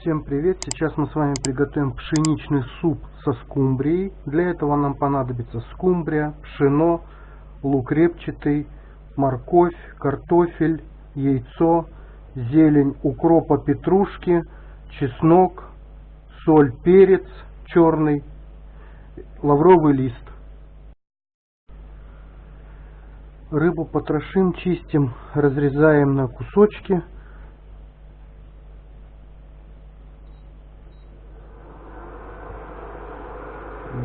Всем привет! Сейчас мы с вами приготовим пшеничный суп со скумбрией. Для этого нам понадобится скумбрия, пшено, лук репчатый, морковь, картофель, яйцо, зелень укропа петрушки, чеснок, соль, перец черный, лавровый лист. Рыбу потрошим, чистим, разрезаем на кусочки.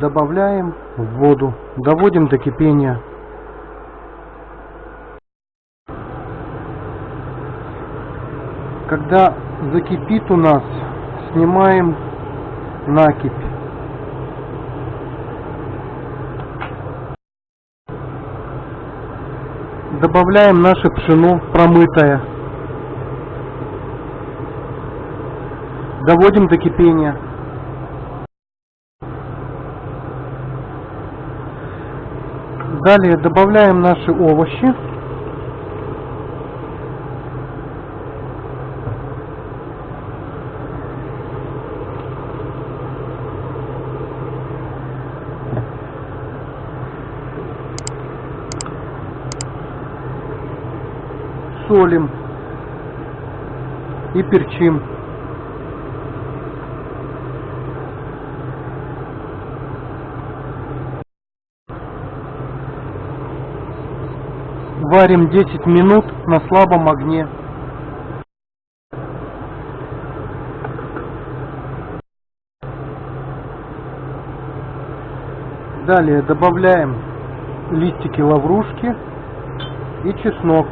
Добавляем в воду, доводим до кипения. Когда закипит у нас, снимаем накипь. Добавляем наше пшено промытое. Доводим до кипения. Далее добавляем наши овощи. солим и перчим. Варим 10 минут на слабом огне. Далее добавляем листики лаврушки и чеснок.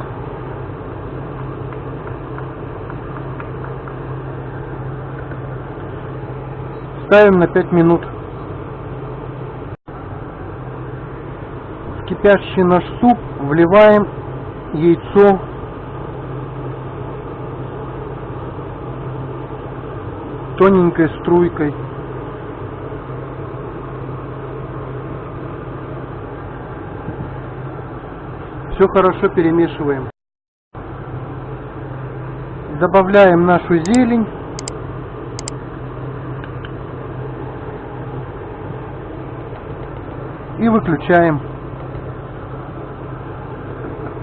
Ставим на 5 минут. В кипящий наш суп вливаем яйцо. Тоненькой струйкой. Все хорошо перемешиваем. Добавляем нашу зелень. и выключаем.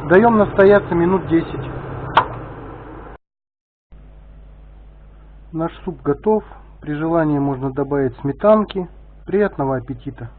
Даем настояться минут 10. Наш суп готов. При желании можно добавить сметанки. Приятного аппетита!